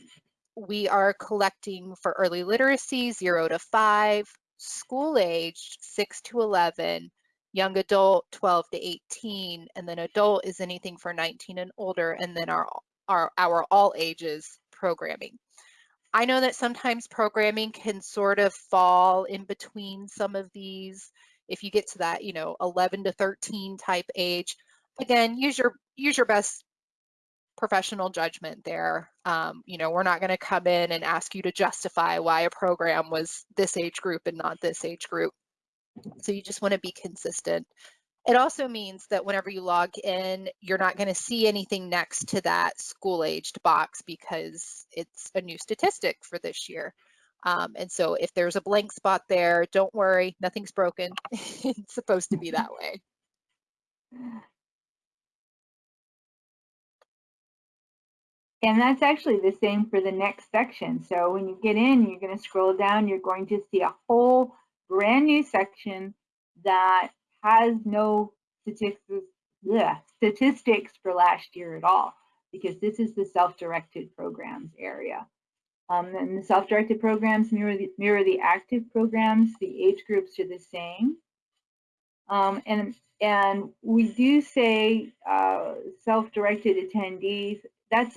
we are collecting for early literacy, zero to five, school age, six to 11, young adult, 12 to 18, and then adult is anything for 19 and older, and then our, our, our all ages programming. I know that sometimes programming can sort of fall in between some of these. If you get to that, you know, 11 to 13 type age, again, use your use your best professional judgment there. Um, you know, we're not going to come in and ask you to justify why a program was this age group and not this age group. So you just want to be consistent. It also means that whenever you log in, you're not going to see anything next to that school aged box because it's a new statistic for this year. Um, and so if there's a blank spot there, don't worry, nothing's broken. it's supposed to be that way. And that's actually the same for the next section. So when you get in, you're going to scroll down, you're going to see a whole brand new section that has no statistics, bleh, statistics for last year at all, because this is the self-directed programs area. Um, and the self-directed programs mirror the, mirror the active programs. The age groups are the same. Um, and, and we do say uh, self-directed attendees. That's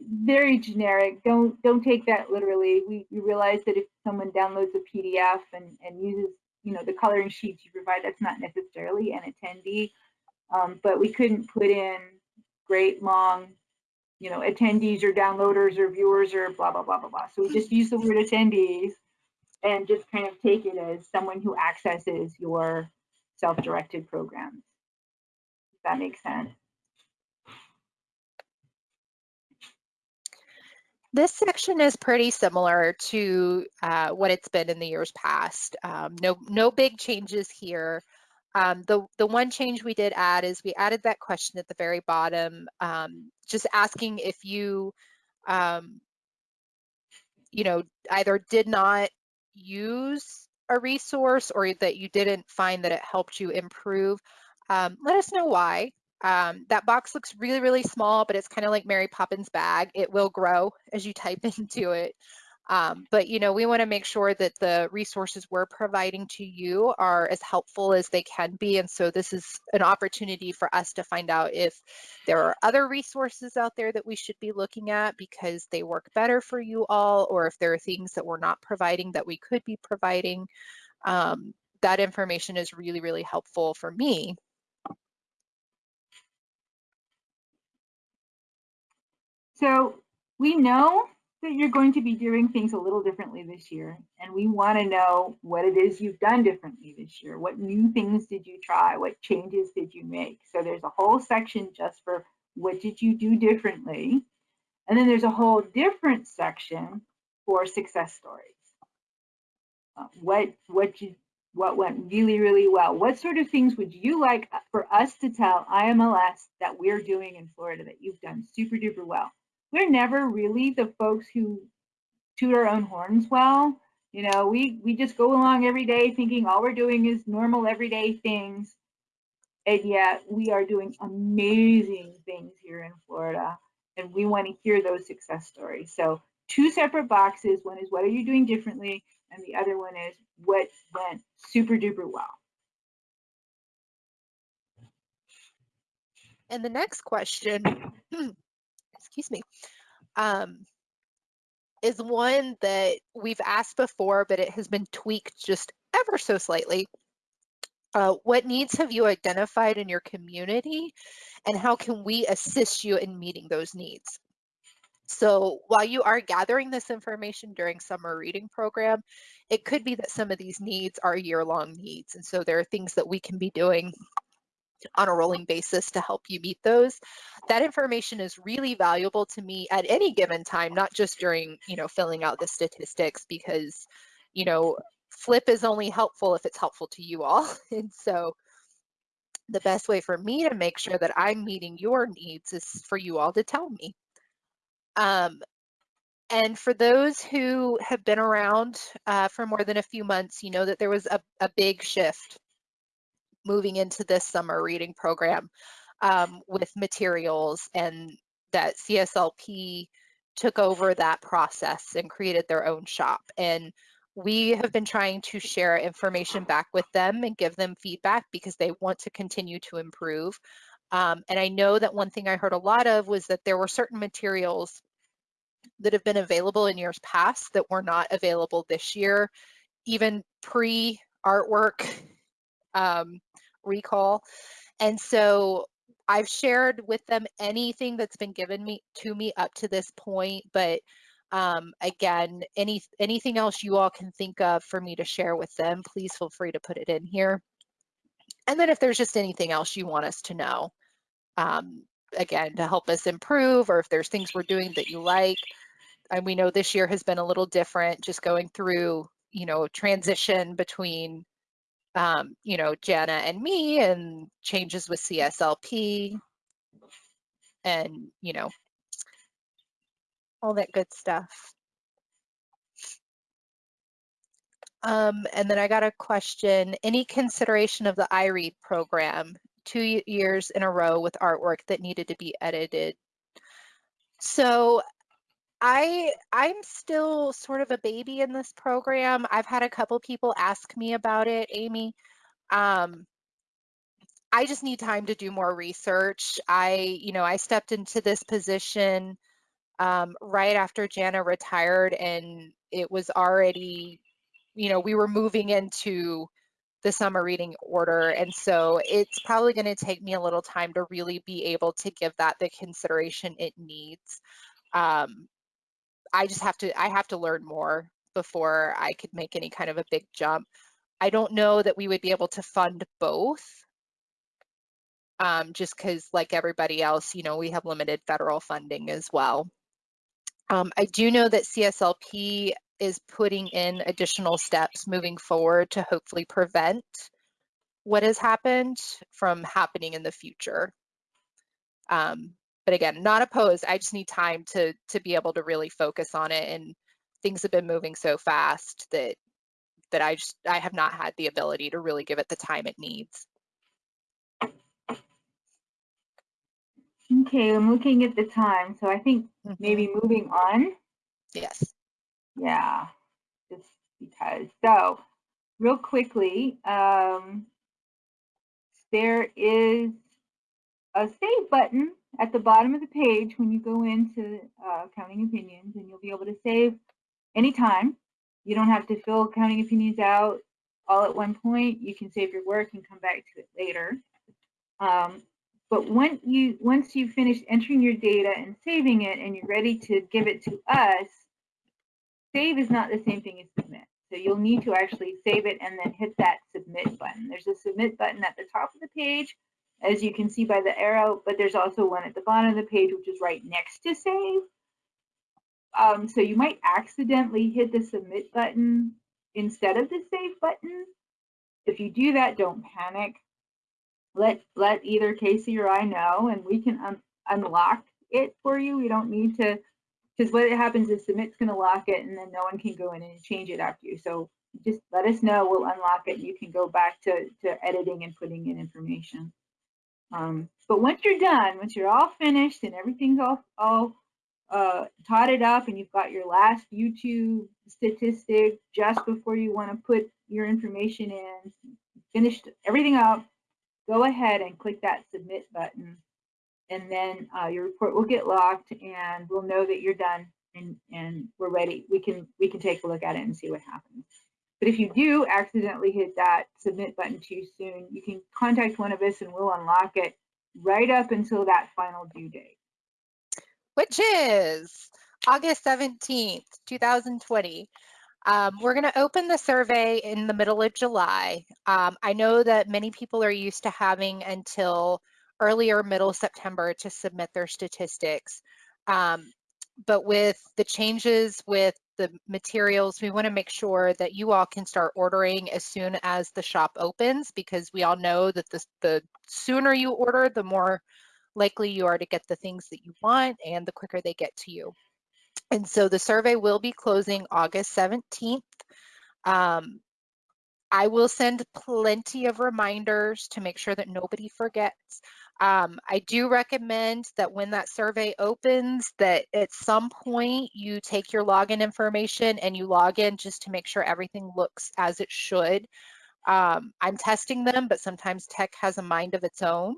very generic. Don't don't take that literally. We, we realize that if someone downloads a PDF and, and uses you know the coloring sheets you provide, that's not necessarily an attendee. Um, but we couldn't put in great long, you know, attendees or downloaders or viewers or blah blah blah blah blah. So we just use the word attendees and just kind of take it as someone who accesses your self-directed programs. Does that make sense? This section is pretty similar to uh, what it's been in the years past. Um, no, no big changes here. Um, the, the one change we did add is we added that question at the very bottom, um, just asking if you, um, you know, either did not use a resource or that you didn't find that it helped you improve. Um, let us know why. Um, that box looks really, really small, but it's kind of like Mary Poppins bag. It will grow as you type into it. Um, but you know, we want to make sure that the resources we're providing to you are as helpful as they can be. And so this is an opportunity for us to find out if there are other resources out there that we should be looking at because they work better for you all, or if there are things that we're not providing that we could be providing. Um, that information is really, really helpful for me So we know that you're going to be doing things a little differently this year, and we want to know what it is you've done differently this year. What new things did you try? What changes did you make? So there's a whole section just for what did you do differently? And then there's a whole different section for success stories. Uh, what what you what went really really well? What sort of things would you like for us to tell IMLS that we're doing in Florida that you've done super duper well? We're never really the folks who toot our own horns well. You know, we, we just go along every day thinking all we're doing is normal everyday things. And yet we are doing amazing things here in Florida. And we want to hear those success stories. So two separate boxes. One is what are you doing differently? And the other one is what went super duper well. And the next question excuse me, um, is one that we've asked before, but it has been tweaked just ever so slightly. Uh, what needs have you identified in your community and how can we assist you in meeting those needs? So while you are gathering this information during summer reading program, it could be that some of these needs are year-long needs. And so there are things that we can be doing on a rolling basis to help you meet those. That information is really valuable to me at any given time, not just during, you know, filling out the statistics because, you know, FLYP is only helpful if it's helpful to you all. And so the best way for me to make sure that I'm meeting your needs is for you all to tell me. Um, and for those who have been around uh, for more than a few months, you know that there was a, a big shift moving into this summer reading program um, with materials and that CSLP took over that process and created their own shop. And we have been trying to share information back with them and give them feedback because they want to continue to improve. Um, and I know that one thing I heard a lot of was that there were certain materials that have been available in years past that were not available this year, even pre artwork um, recall. And so I've shared with them anything that's been given me to me up to this point, but um, again, any anything else you all can think of for me to share with them, please feel free to put it in here. And then if there's just anything else you want us to know, um, again, to help us improve, or if there's things we're doing that you like. And we know this year has been a little different, just going through, you know, transition between um, you know, Jana and me and changes with CSLP and, you know, all that good stuff. Um, and then I got a question, any consideration of the iRead program, two years in a row with artwork that needed to be edited? So I I'm still sort of a baby in this program. I've had a couple people ask me about it, Amy. Um, I just need time to do more research. I, you know, I stepped into this position um, right after Jana retired, and it was already, you know, we were moving into the summer reading order. And so it's probably going to take me a little time to really be able to give that the consideration it needs. Um, I just have to I have to learn more before I could make any kind of a big jump. I don't know that we would be able to fund both. Um, just because like everybody else, you know, we have limited federal funding as well. Um, I do know that CSLP is putting in additional steps moving forward to hopefully prevent what has happened from happening in the future. Um, but again, not opposed. I just need time to to be able to really focus on it. And things have been moving so fast that that I just I have not had the ability to really give it the time it needs. Okay, I'm looking at the time, so I think mm -hmm. maybe moving on. Yes. Yeah, just because. So, real quickly, um, there is a save button at the bottom of the page when you go into uh, counting opinions and you'll be able to save anytime. You don't have to fill counting opinions out all at one point. You can save your work and come back to it later. Um, but when you, once you've finished entering your data and saving it and you're ready to give it to us, save is not the same thing as submit. So you'll need to actually save it and then hit that submit button. There's a submit button at the top of the page as you can see by the arrow, but there's also one at the bottom of the page, which is right next to save. Um, so you might accidentally hit the submit button instead of the save button. If you do that, don't panic. Let, let either Casey or I know, and we can un unlock it for you. We don't need to, because what happens is submit's going to lock it, and then no one can go in and change it after you. So just let us know. We'll unlock it. And you can go back to, to editing and putting in information. Um, but once you're done, once you're all finished and everything's all, all uh, totted up and you've got your last YouTube statistic just before you want to put your information in, finished everything up, go ahead and click that submit button. And then uh, your report will get locked and we'll know that you're done and, and we're ready. We can, we can take a look at it and see what happens. But if you do accidentally hit that submit button too soon, you can contact one of us and we'll unlock it right up until that final due date. Which is August 17th, 2020. Um, we're going to open the survey in the middle of July. Um, I know that many people are used to having until earlier middle September to submit their statistics. Um, but with the changes with the materials, we want to make sure that you all can start ordering as soon as the shop opens because we all know that the, the sooner you order, the more likely you are to get the things that you want and the quicker they get to you. And so the survey will be closing August 17th. Um, I will send plenty of reminders to make sure that nobody forgets. Um, I do recommend that when that survey opens that at some point you take your login information and you log in just to make sure everything looks as it should. Um, I'm testing them, but sometimes tech has a mind of its own.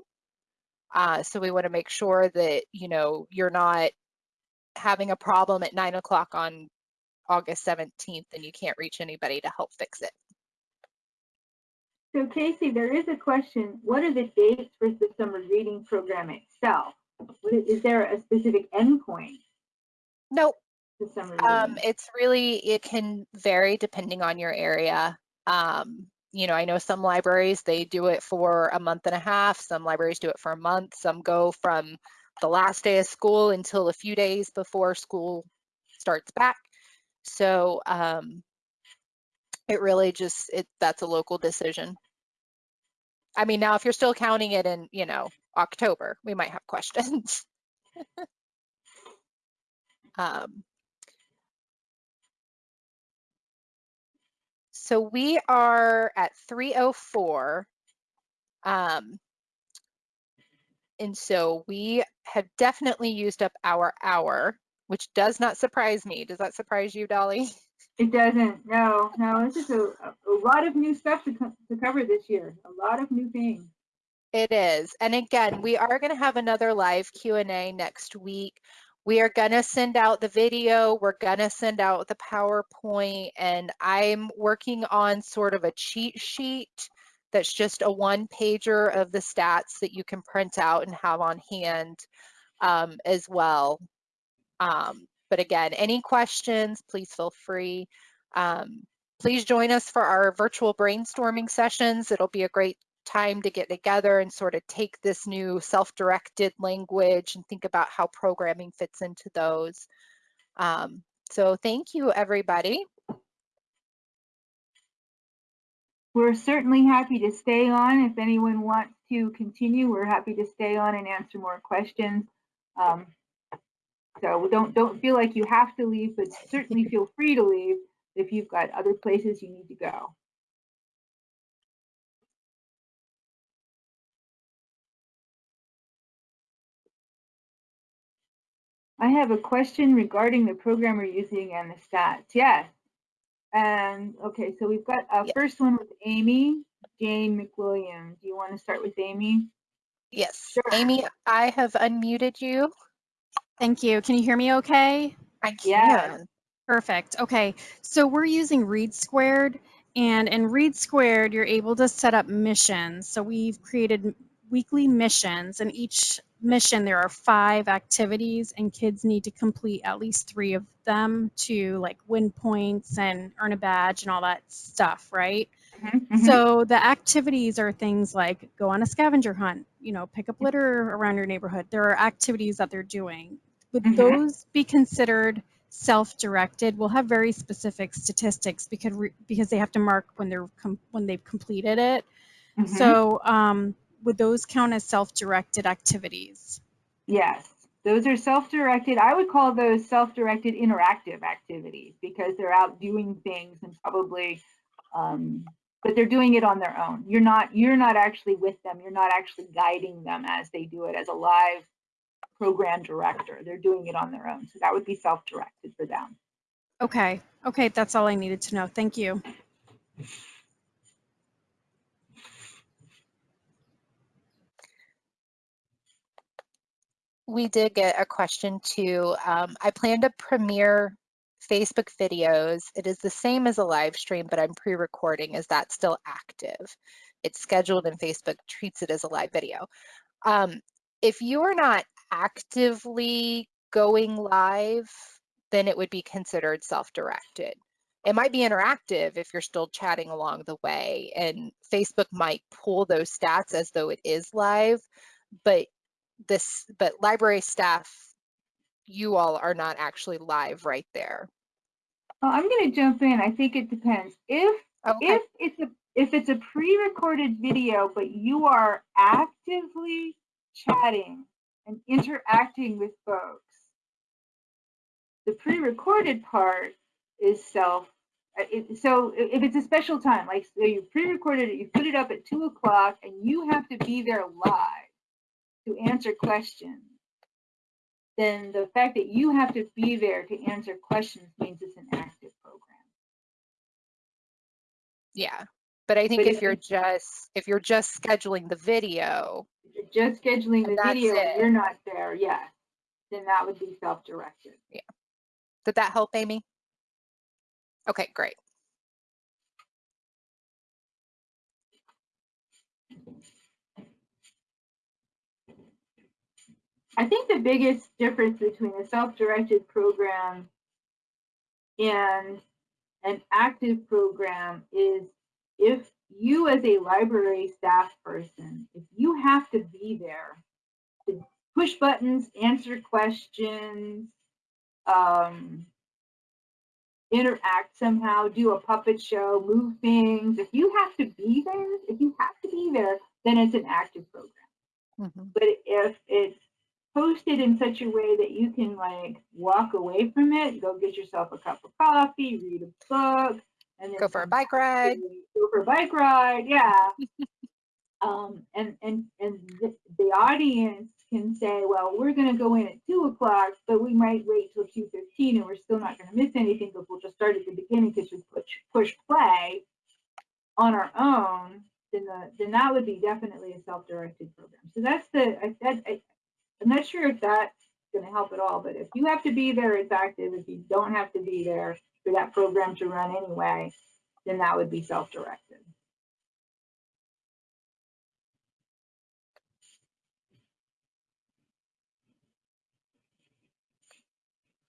Uh, so we want to make sure that, you know, you're not having a problem at nine o'clock on August 17th and you can't reach anybody to help fix it. So Casey, there is a question. What are the dates for the summer reading program itself? Is, there a specific endpoint Nope. to summer Um, it's really, it can vary depending on your area. Um, you know, I know some libraries, they do it for a month and a half. Some libraries do it for a month. Some go from the last day of school until a few days before school starts back. So, um, it really just, it, that's a local decision. I mean, now if you're still counting it in, you know, October, we might have questions. Um, so we are at 304. Um, and so we have definitely used up our hour, which does not surprise me. Does that surprise you, Dolly? It doesn't. No, no. It's just a, a lot of new stuff to, co- to cover this year. A lot of new things. It is. And again, we are going to have another live Q&A next week. We are going to send out the video, we're going to send out the PowerPoint, and I'm working on sort of a cheat sheet that's just a one pager of the stats that you can print out and have on hand um, as well. Um, but again, any questions, please feel free. Um, please join us for our virtual brainstorming sessions. It'll be a great time to get together and sort of take this new self-directed language and think about how programming fits into those. Um, so thank you, everybody. We're certainly happy to stay on. If anyone wants to continue, we're happy to stay on and answer more questions. Um, so don't don't feel like you have to leave, but certainly feel free to leave if you've got other places you need to go. I have a question regarding the program we're using and the stats. Yes. And okay, so we've got a Yes. first one with Amy Jane McWilliam. Do you want to start with Amy? Yes, Sure. Amy, I have unmuted you. Thank you. Can you hear me okay? I Yes. can. Perfect. Okay. So we're using Read Squared and in Read Squared, you're able to set up missions. So we've created weekly missions and each mission there are five activities and kids need to complete at least three of them to like win points and earn a badge and all that stuff, right? Mhm, mhm. So the activities are things like go on a scavenger hunt, you know, pick up litter around your neighborhood. There are activities that they're doing. Would Mhm. those be considered self-directed? We'll have very specific statistics because re- because they have to mark when they're com- when they've completed it. Mhm. So um, would those count as self-directed activities? Yes, those are self-directed. I would call those self-directed interactive activities because they're out doing things and probably, um, but they're doing it on their own. You're not you're not actually with them. You're not actually guiding them as they do it as a live program director. They're doing it on their own. So that would be self-directed for them. Okay. Okay, that's all I needed to know. Thank you. we did get a question too. Um, I plan to premiere Facebook videos. It is the same as a live stream, but I'm pre-recording. Is that still active? It's scheduled and Facebook treats it as a live video. Um, if you are not actively going live, then it would be considered self-directed. It might be interactive if you're still chatting along the way, and Facebook might pull those stats as though it is live, but this but library staff you all are not actually live right there Well, I'm going to jump in. I think it depends. If okay if it's a if it's a pre-recorded video but you are actively chatting and interacting with folks. The pre-recorded part is self uh, it, so if it's a special time like so you pre-recorded it you put it up at two o'clock and you have to be there live to answer questions. Then the fact that you have to be there to answer questions means it's an active program. Yeah but I think but if, if you're just if you're just scheduling the video, you're just scheduling the video, it. you're not there. Yes, then that would be self-directed. Yeah. Did that help, Amy? Okay, great. I think the biggest difference between a self-directed program and an active program is if you as a library staff person, if you have to be there to push buttons, answer questions, um, interact somehow, do a puppet show, move things, if you have to be there, if you have to be there, then it's an active program. Mhm. But if it's posted in such a way that you can like walk away from it, go get yourself a cup of coffee, read a book, and Go for a bike ride. Go for a bike ride, yeah. um, and and and the, the audience can say, well, we're going to go in at two o'clock, but we might wait till two fifteen, and we're still not going to miss anything because we'll just start at the beginning because we push push play on our own. Then the then that would be definitely a self-directed program. So that's the I, that, I, I'm not sure if that's going to help at all, but if you have to be there, it's active. If you don't have to be there for that program to run anyway, then that would be self-directed.